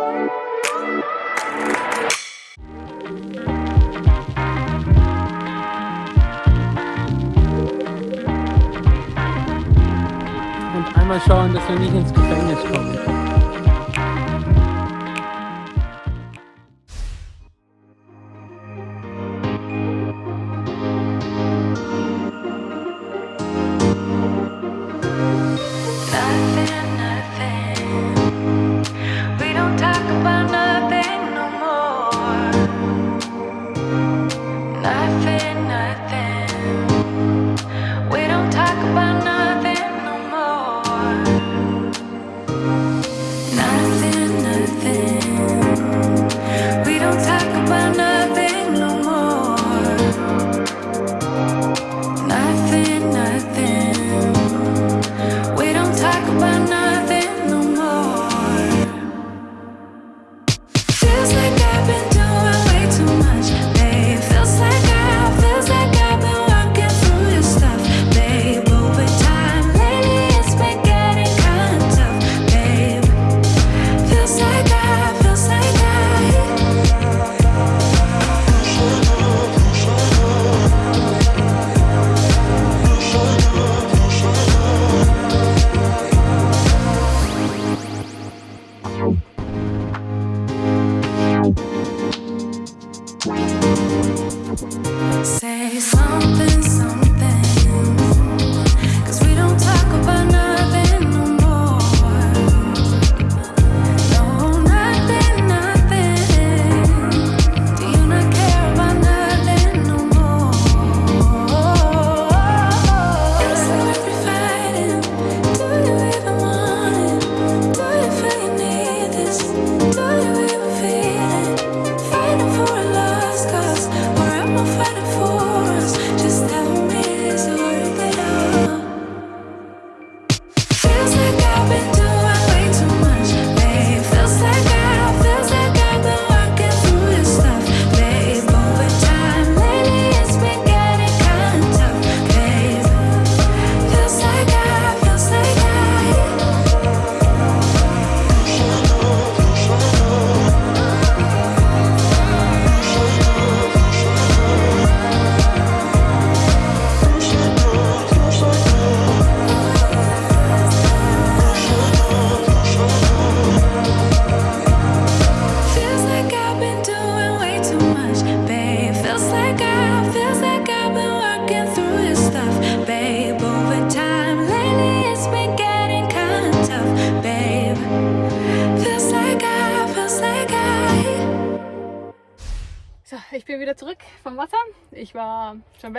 Und einmal schauen, dass wir nicht ins Gefängnis kommen.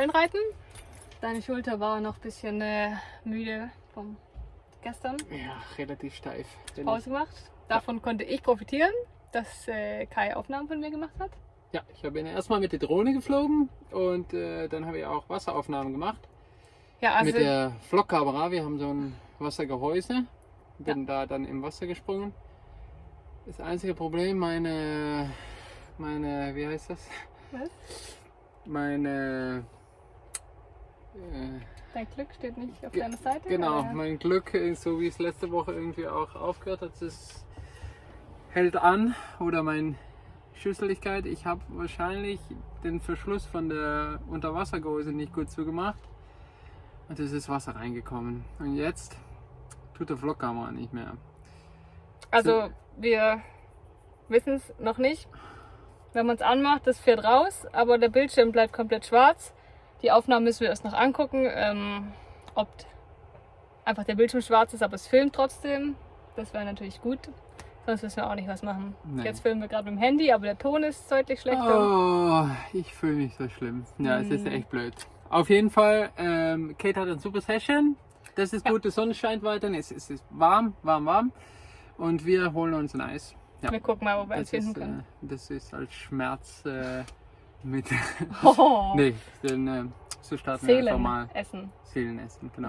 Wellenreiten. Deine Schulter war noch ein bisschen äh, müde vom gestern. Ja, relativ steif. Pause gemacht. Davon konnte ich profitieren, dass äh, Kai Aufnahmen von mir gemacht hat. Ja, ich habe ihn erstmal mit der Drohne geflogen und äh, dann habe ich auch Wasseraufnahmen gemacht. Ja, also mit der Vlogkamera. Wir haben so ein Wassergehäuse. Bin da dann im Wasser gesprungen. Das einzige Problem, meine, meine, wie heißt das? Was? Meine, dein Glück steht nicht auf deiner Seite. genau, oder? mein Glück, äh, so wie es letzte Woche irgendwie auch aufgehört hat, es hält an oder mein Schüsseligkeit. Ich habe wahrscheinlich den Verschluss von der Unterwassergehäuse nicht gut zugemacht und es ist Wasser reingekommen. Und jetzt tut der Vlogkamera nicht mehr. Also wir wissen es noch nicht. Wenn man es anmacht, das fährt raus, aber der Bildschirm bleibt komplett schwarz. Die Aufnahmen müssen wir erst noch angucken, ähm, ob einfach der Bildschirm schwarz ist, aber es filmt trotzdem. Das wäre natürlich gut. Sonst wissen wir auch nicht, was machen. Nee. Jetzt filmen wir gerade mit dem Handy, aber der Ton ist deutlich schlechter. Oh, ich fühle mich so schlimm. Ja, es ist Hm. echt blöd. Auf jeden Fall, ähm, Kate hat eine super Session. Das ist Ja. gut, die Sonne scheint weiter. Es, es ist warm, warm, warm. Und wir holen uns ein Eis. Ja, Wir gucken mal, wo wir das finden ist, können. äh, das ist als Schmerz äh, mit. Oh, nee, denn, äh, so starten wir einfach Seelen mal essen. Seelenessen, genau.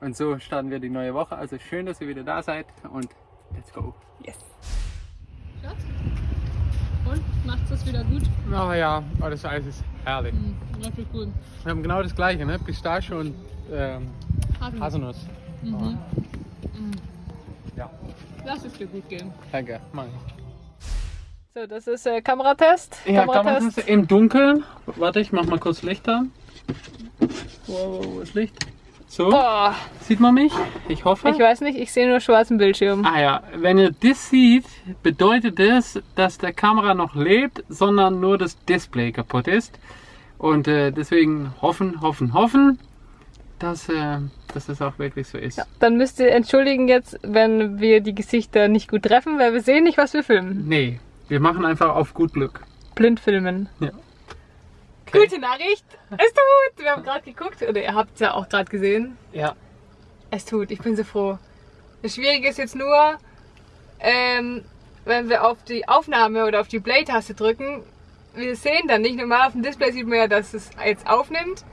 Und so starten wir die neue Woche. Also schön, dass ihr wieder da seid und let's go. Yes. Schatz? Und? Macht es wieder gut? Oh ja, oh, das Eis ist herrlich. Hm, richtig gut. Wir haben genau das gleiche, ne? Pistache und ähm, Haselnuss. Haselnuss. Mhm. Ja, Lass es dir gut gehen. danke. Mach ich. So, das ist äh, Kameratest. Ja, man das im Dunkeln? Warte, ich mach mal kurz Licht an. Wow, wo ist Licht? So, Boah, sieht man mich? Ich hoffe. ich weiß nicht, ich sehe nur schwarzen Bildschirm. Ah ja, wenn ihr das seht, bedeutet das, dass der Kamera noch lebt, sondern nur das Display kaputt ist. Und äh, deswegen hoffen, hoffen, hoffen, dass, äh, dass das auch wirklich so ist. Dann müsst ihr entschuldigen jetzt, wenn wir die Gesichter nicht gut treffen, weil wir sehen nicht, was wir filmen. Nee, wir machen einfach auf gut Glück. Blind filmen. Ja. Okay. Gute Nachricht, es tut. Wir haben gerade geguckt, oder ihr habt es ja auch gerade gesehen. Ja. Es tut, ich bin so froh. Das Schwierige ist jetzt nur, ähm, wenn wir auf die Aufnahme oder auf die Play-Taste drücken, wir sehen dann nicht. Normal auf dem Display sieht man ja, dass es jetzt aufnimmt.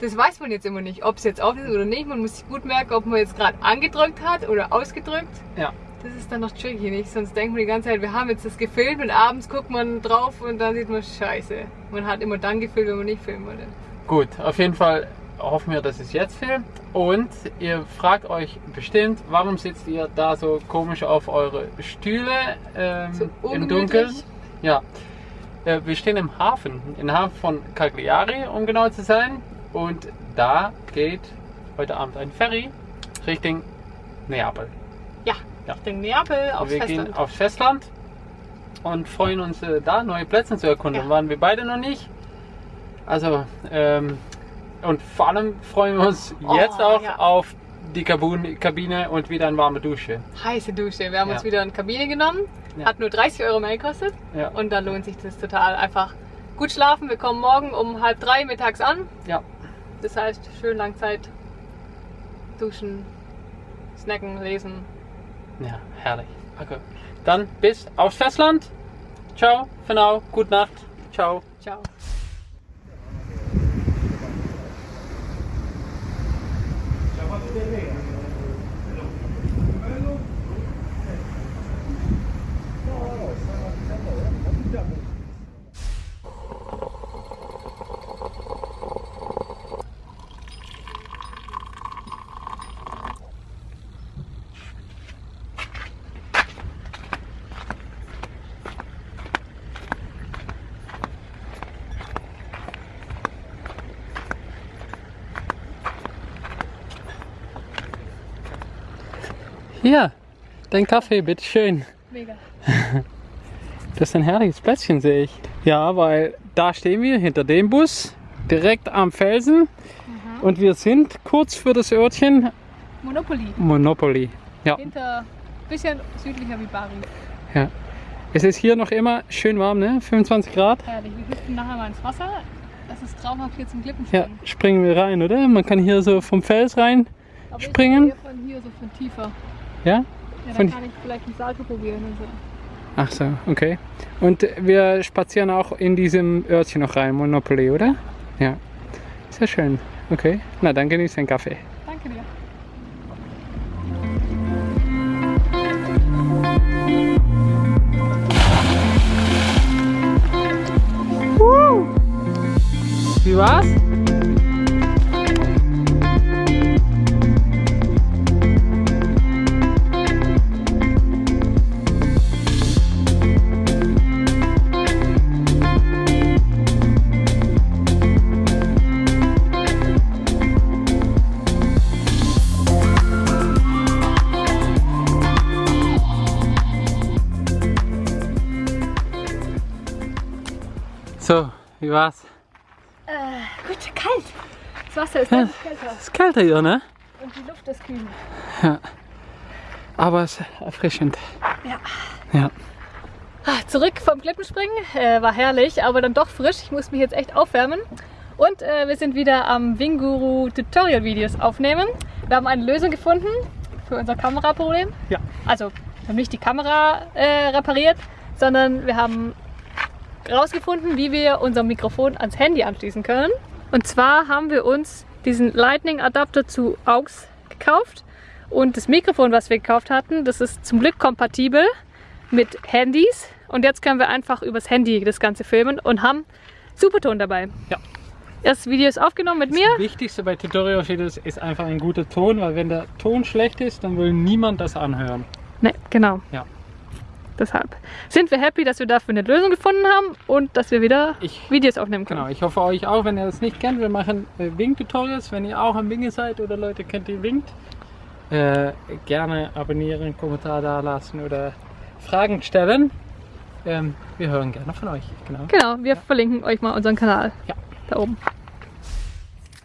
Das weiß man jetzt immer nicht, ob es jetzt aufnimmt oder nicht. Man muss sich gut merken, ob man jetzt gerade angedrückt hat oder ausgedrückt. Ja. Das ist dann noch tricky, nicht? Sonst denkt man die ganze Zeit, wir haben jetzt das gefilmt und abends guckt man drauf und dann sieht man, scheiße. Man hat immer dann gefilmt, wenn man nicht filmen wollte. Gut, auf jeden Fall hoffen wir, dass es jetzt filmt. Und ihr fragt euch bestimmt, warum sitzt ihr da so komisch auf eure Stühle ähm, So im. Dunkeln? Ja. Äh, wir stehen im Hafen, im Hafen von Cagliari, um genau zu sein. Und da geht heute Abend ein Ferry Richtung Neapel. Richtung Neapel aufs wir Festland. gehen aufs Festland und freuen uns äh, da neue Plätze zu erkunden. Ja. Waren wir beide noch nicht. Also ähm, und vor allem freuen wir uns Oh, jetzt auch ja. auf die Kabine und wieder eine warme Dusche. Heiße Dusche. Wir haben Ja. uns wieder eine Kabine genommen. Hat nur 30 Euro mehr gekostet. Und dann lohnt sich das total. Einfach gut schlafen. Wir kommen morgen um halb drei mittags an. Ja. Das heißt, schön lang Zeit duschen, snacken, lesen. Ja, herrlich. Okay. Dann bis aufs Festland. Ciao, für now. Gute Nacht. Ciao. Ciao. Hier, dein Kaffee, bitteschön. Mega. Das ist ein herrliches Plätzchen, sehe ich. Ja, weil da stehen wir hinter dem Bus, direkt am Felsen. Und wir sind kurz für das Örtchen Monopoly. Monopoly. Ja, Hinter, bisschen südlicher wie Bari. ja. Es ist hier noch immer schön warm, ne? 25 Grad. Herrlich. Wir hüpfen nachher mal ins Wasser. Das ist traumhaft hier zum Ja, Glippenspringen. springen wir rein, oder? Man kann hier so vom Fels rein. Aber springen. Ich eher von hier, so von tiefer. Ja? Ja, dann kann ich vielleicht ein Salto probieren und so. Ach so, okay. Und wir spazieren auch in diesem Örtchen noch rein, Monopoly, oder? Ja. Sehr schön. Okay. Na, dann genieß den Kaffee. Danke dir. Wie war's? Wie war's? Gut, kalt. Das Wasser ist deutlich kälter. Es ist kälter hier, ne? Und die Luft ist kühl. Aber es ist erfrischend. Ja. Ja. Ah, Zurück vom Klippenspringen. Äh, war herrlich, aber dann doch frisch. Ich muss mich jetzt echt aufwärmen. Und äh, wir sind wieder am Winguru Tutorial Videos aufnehmen. Wir haben eine Lösung gefunden für unser Kameraproblem. Ja. Also, wir haben nicht die Kamera äh, repariert, sondern wir haben rausgefunden, wie wir unser Mikrofon ans Handy anschließen können. Und zwar haben wir uns diesen Lightning Adapter zu AUX gekauft. Und das Mikrofon, was wir gekauft hatten, das ist zum Glück kompatibel mit Handys. Und jetzt können wir einfach übers Handy das Ganze filmen und haben Superton dabei. Ja. Das Video ist aufgenommen mit mir. Das Wichtigste bei Tutorial-Videos ist einfach ein guter Ton, weil wenn der Ton schlecht ist, dann will niemand das anhören. Ne, genau. Ja. Deshalb sind wir happy, dass wir dafür eine Lösung gefunden haben und dass wir wieder Ich- Videos aufnehmen können. Genau, ich hoffe euch auch, wenn ihr das nicht kennt, wir machen äh, Wink-Tutorials. Wenn ihr auch am Winge seid oder Leute kennt, die winkt, äh, gerne abonnieren, Kommentar da lassen oder Fragen stellen. Ähm, wir hören gerne von euch. Genau. Genau, wir verlinken euch mal unseren Kanal. Ja. Da oben.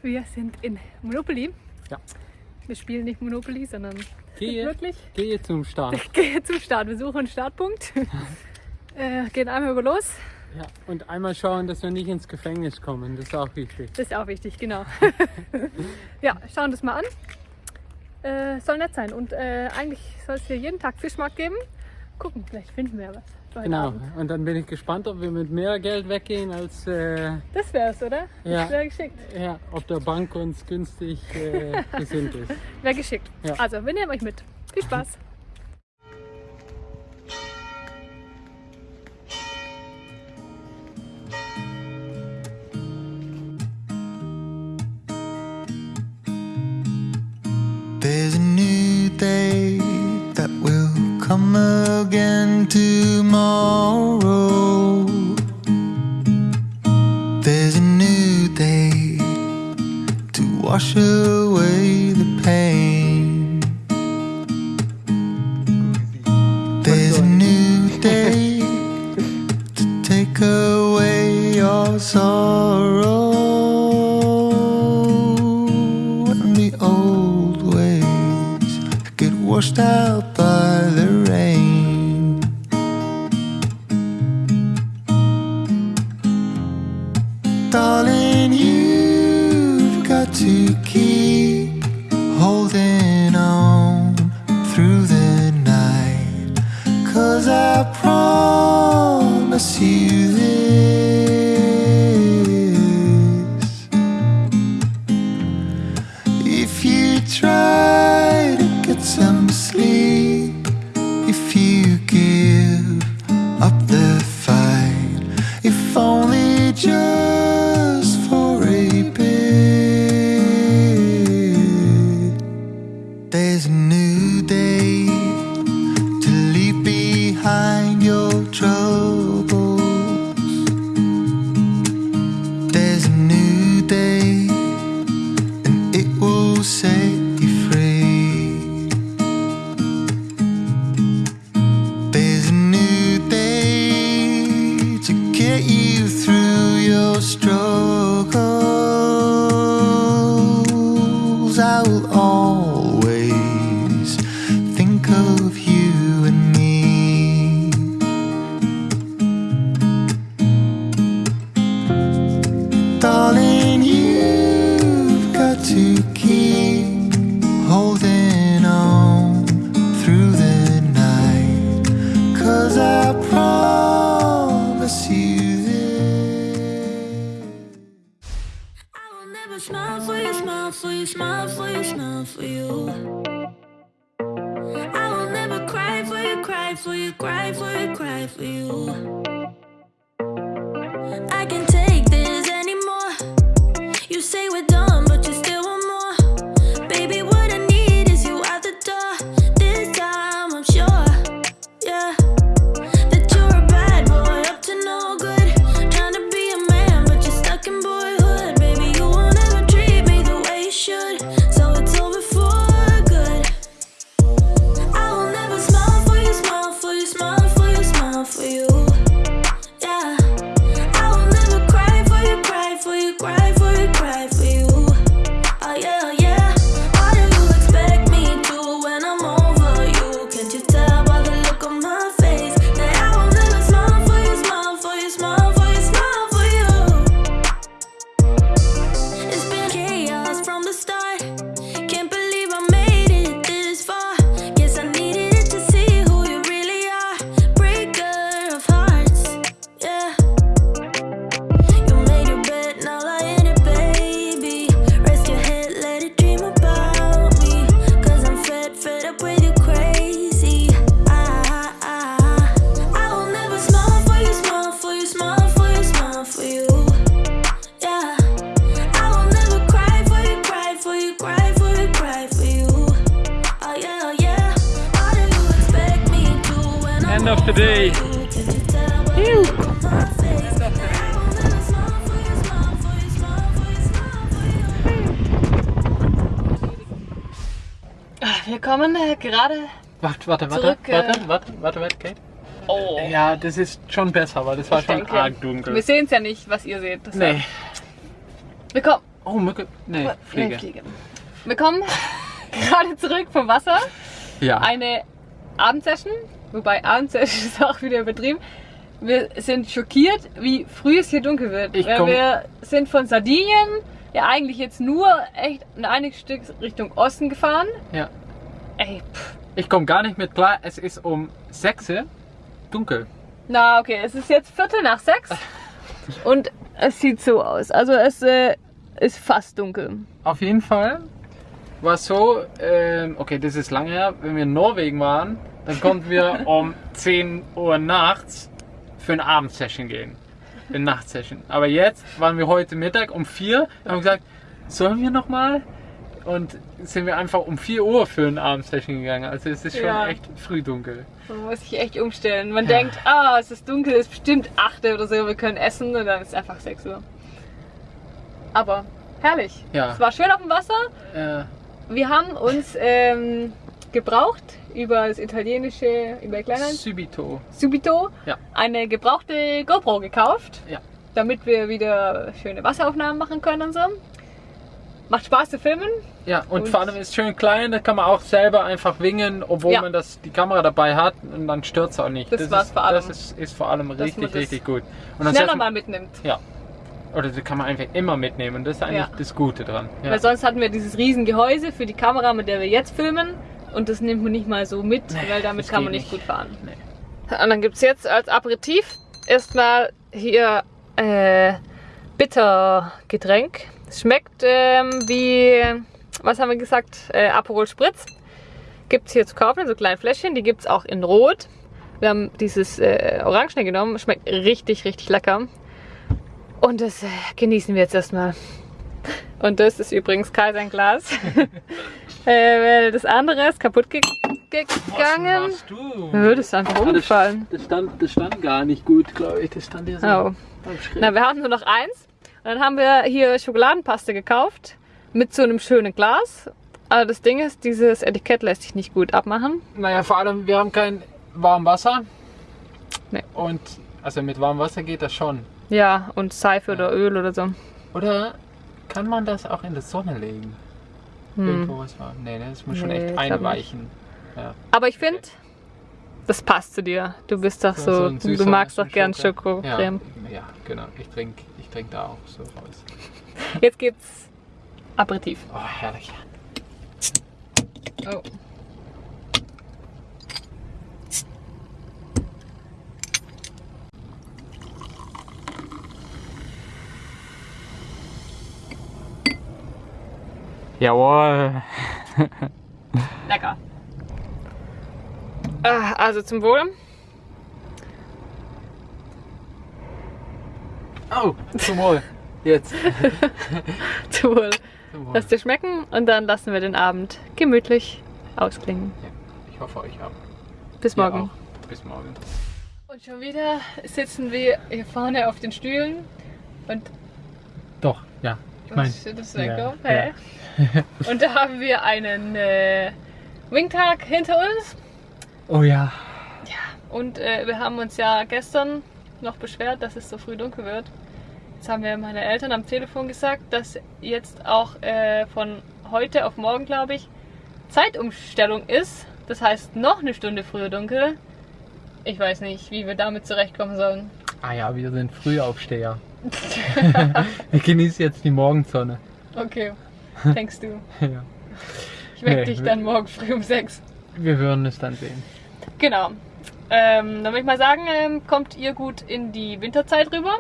Wir sind in Monopoly. Ja. Wir spielen nicht Monopoly, sondern Gehe, wirklich gehe zum Start. gehen zum Start. Wir suchen einen Startpunkt. äh, gehen einmal über los. Ja, und einmal schauen, dass wir nicht ins Gefängnis kommen. Das ist auch wichtig. Das ist auch wichtig, genau. ja, schauen das mal an. Äh, soll nett sein. Und äh, eigentlich soll es hier jeden Tag Fischmarkt geben. Gucken, vielleicht finden wir ja was. Genau. Abend. Und dann bin ich gespannt, ob wir mit mehr Geld weggehen, als äh, Das wär's, oder? Ja. Das wäre geschickt. ja, ob der Bank uns günstig äh, gesinnt ist. Wäre geschickt. Ja. Also, wir nehmen euch mit. Viel Spaß. There's a new day that will come again tomorrow. Wash away the pain. There's a new day to take away your sorrow and the old ways get washed out to keep holding to today. Wir kommen äh, gerade. Warte, warte, warte, Zurück, äh, warte, warte, warte, warte, Kate. Oh. Ja, das ist schon besser, weil das war Ich schon denke. arg dunkel. Wir sehen es ja nicht, was ihr seht. deshalb. Nee. Wir kommen. Oh, Mücke. Nee, Nee, Fliege. Fliege. Wir kommen gerade zurück vom Wasser. Ja. Eine Abendsession. Wobei Abendsession ist auch wieder übertrieben. Wir sind schockiert, wie früh es hier dunkel wird. Ich komm- wir sind von Sardinien ja eigentlich jetzt nur echt ein einiges Stück Richtung Osten gefahren. ja. Ey, pff. Ich komme gar nicht mit klar. Es ist um 6 Uhr dunkel. Na, okay, es ist jetzt Viertel nach sechs. Und es sieht so aus. Also es äh, ist fast dunkel. Auf jeden Fall war es so, ähm, okay, das ist lange her, wenn wir in Norwegen waren, dann konnten wir um 10 Uhr nachts für eine Abendsession gehen. Eine Nachtsession. Aber jetzt waren wir heute Mittag um 4 und haben gesagt, sollen wir nochmal? Und sind wir einfach um 4 Uhr für eine Abendsession gegangen. Also es ist schon Ja. echt früh dunkel. Man muss sich echt umstellen. Man denkt, ah, es ist dunkel, es ist bestimmt 8 Uhr oder so, wir können essen und dann ist es einfach 6 Uhr. Aber herrlich. Ja. Es war schön auf dem Wasser. Äh, Wir haben uns ähm, gebraucht über das italienische, über Kleinland, Subito. Subito, Ja. eine gebrauchte GoPro gekauft, Ja. damit wir wieder schöne Wasseraufnahmen machen können und so. Macht Spaß zu filmen. Ja, und, Und- vor allem ist es schön klein, da kann man auch selber einfach wingen, obwohl Ja. man das, die Kamera dabei hat und dann stört es auch nicht. Das war's ist, vor allem. Das ist, ist vor allem man richtig, das richtig gut. Und dann Schneller setzt- mal mitnimmt. Ja. Oder das kann man einfach immer mitnehmen und das ist eigentlich Ja. das Gute dran. Ja. Weil sonst hatten wir dieses riesen Gehäuse für die Kamera, mit der wir jetzt filmen. Und das nimmt man nicht mal so mit, weil damit kann man nicht gut fahren. Nee. Und dann gibt es jetzt als Aperitif erstmal hier äh, Bittergetränk. Es schmeckt ähm, wie, was haben wir gesagt, äh, Aperol Spritz. Gibt es hier zu kaufen in so kleinen Fläschchen. Die gibt es auch in Rot. Wir haben dieses äh, Orangene genommen. Schmeckt richtig, richtig lecker. Und das äh, genießen wir jetzt erstmal. Und das ist übrigens kein Glas. äh, weil das andere ist kaputt ge gegangen. Was du? Ja, das ist einfach umgefallen. Das stand, das stand gar nicht gut, glaube ich. Das stand ja so. Oh. Na, wir hatten nur noch eins. Und dann haben wir hier Schokoladenpaste gekauft mit so einem schönen Glas. Aber das Ding ist, dieses Etikett lässt sich nicht gut abmachen. Naja, vor allem, wir haben kein warmes Wasser. Nee. Und also mit warmem Wasser geht das schon. Ja, und Seife oder Öl oder so. Oder kann man das auch in die Sonne legen? Was war? Nee, ne, das muss schon Hm. Nee, echt einweichen. Ja. Aber ich finde, das passt zu dir. Du bist doch so, ein du süßer- magst so doch gern Schoko. Schokocreme. Ja, ja, genau. Ich trinke ich trink da auch so raus. Jetzt gibt's Aperitif. Oh, herrlich. Oh. Jawohl. Lecker. Ah, Also zum Wohl. Oh, zum Wohl. Jetzt. Zum Wohl. Zum Wohl. Lass dir schmecken und dann lassen wir den Abend gemütlich ausklingen. Ja, ich hoffe euch auch. Bis morgen. Auch. Bis morgen. Und schon wieder sitzen wir hier vorne auf den Stühlen und Doch, ja. Ich was ist das ja, weg? Hä? Und da haben wir einen äh, Wingtag hinter uns. oh ja. Und äh, wir haben uns ja gestern noch beschwert, dass es so früh dunkel wird. Jetzt haben wir meine Eltern am Telefon gesagt, dass jetzt auch äh, von heute auf morgen, glaube ich, Zeitumstellung ist. Das heißt noch eine Stunde früher dunkel. Ich weiß nicht, wie wir damit zurechtkommen sollen. Ah ja, wir sind Frühaufsteher. wir genießen jetzt die Morgensonne. Okay, denkst du. Ja. Ich weck Nee, dich dann morgen früh um sechs. Wir würden es dann sehen. Genau. Ähm, dann würde ich mal sagen, ähm, kommt ihr gut in die Winterzeit rüber.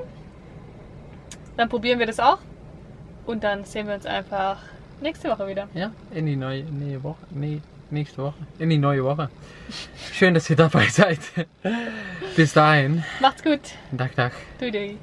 Dann probieren wir das auch. Und dann sehen wir uns einfach nächste Woche wieder. Ja, in die neue, neue Woche. Nee, nächste Woche. In die neue Woche. Schön, dass ihr dabei seid. Bis dahin. Macht's gut. Tag, Tag. Dui.